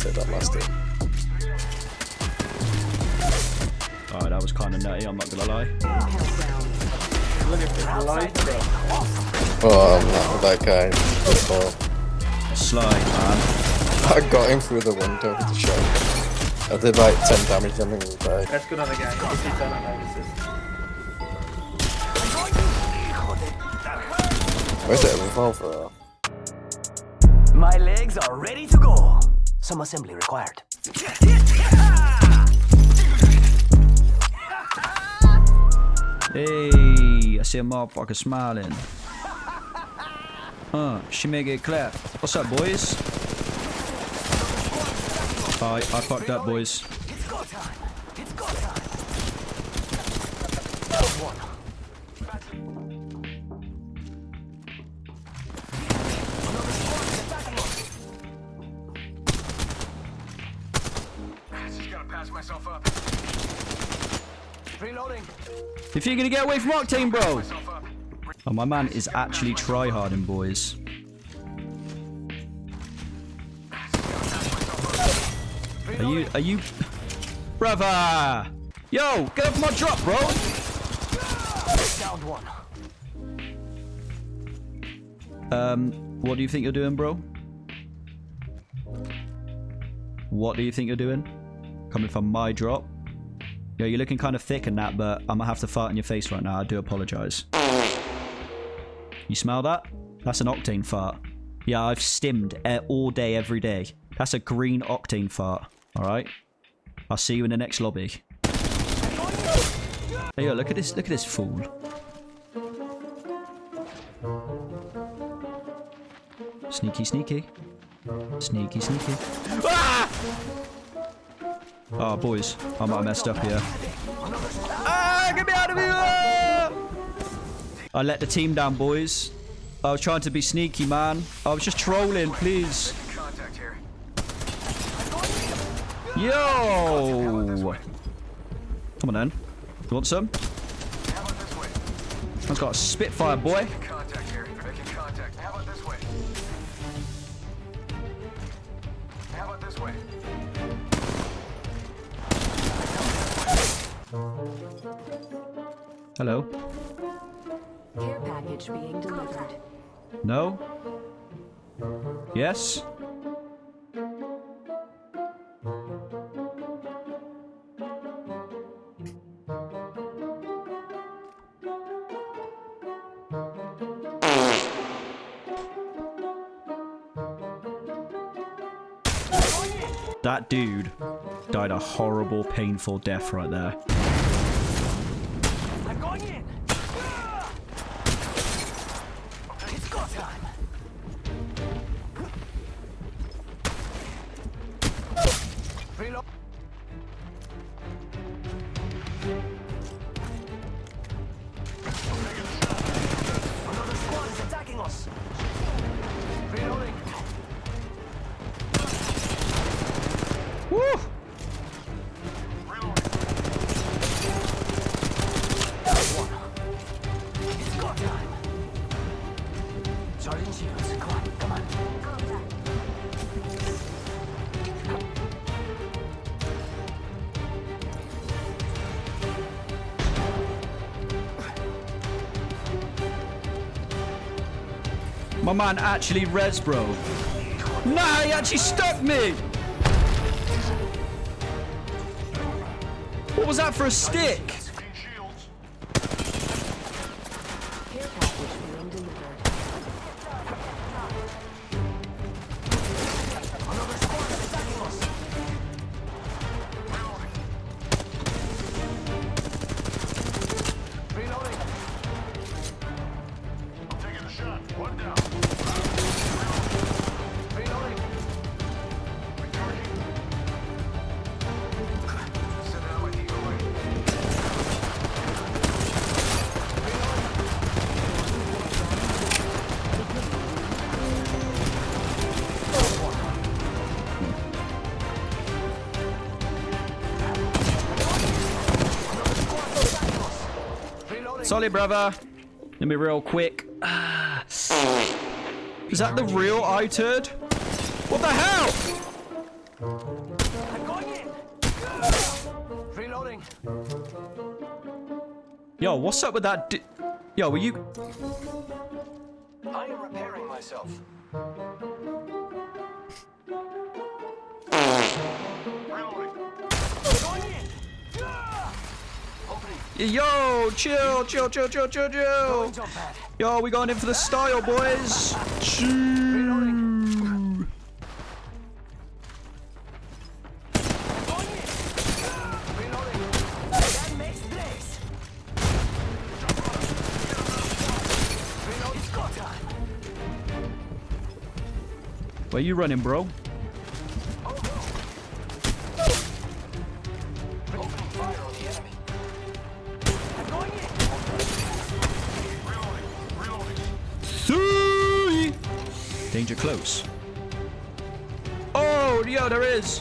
take that last hit. Oh, that was kind of nutty, I'm not gonna lie. Look at this light, bro. Oh, I'm not with that guy. Before. Slide, man. I got him through the window with the shot. I did like 10 damage on him and died. That's good on the guy. If he's done on assist. Where's that revolver? My legs are ready to go. Some assembly required. Hey, I see a motherfucker smiling. Uh, she may get clapped. What's up, boys? I, I fucked up, boys. It's go time. It's go time. Reloading. If you're gonna get away from Octane, bro! Oh, my man is actually tryharding, boys. Are you, are you... Brother! Yo, get off my drop, bro! One. Um, what do you think you're doing, bro? What do you think you're doing? Coming from my drop? Yo, you're looking kind of thick in that, but I'm gonna have to fart in your face right now. I do apologize. You smell that? That's an octane fart. Yeah, I've stimmed all day, every day. That's a green octane fart. Alright? I'll see you in the next lobby. Hey, yo, look at this, look at this fool. Sneaky, sneaky. Sneaky, sneaky. Ah! Oh, boys. I might have messed up here. Ah, get me out of here! I let the team down, boys. I was trying to be sneaky, man. I was just trolling, please. Yo! Come on, then. You want some? Man's got a Spitfire, boy. How about this way? Hello. Care package being delivered. No? Yes? That dude died a horrible, painful death right there. Time. Sergeant Shields, come on, come on. My man actually res, bro. Nah, he actually stuck me! What was that for a stick? Sorry, brother. Let me real quick. Is that the real I turd? What the hell? I'm going in. Reloading. Yo, what's up with that? Yo, were you? I am repairing myself. Yo, chill, chill, chill, chill, chill, chill. Yo, we going in for the style, boys. Choo. Going in. Reloading. That makes this. Reload. It's go time. Where you running, bro? Danger close. Oh, yo, there is.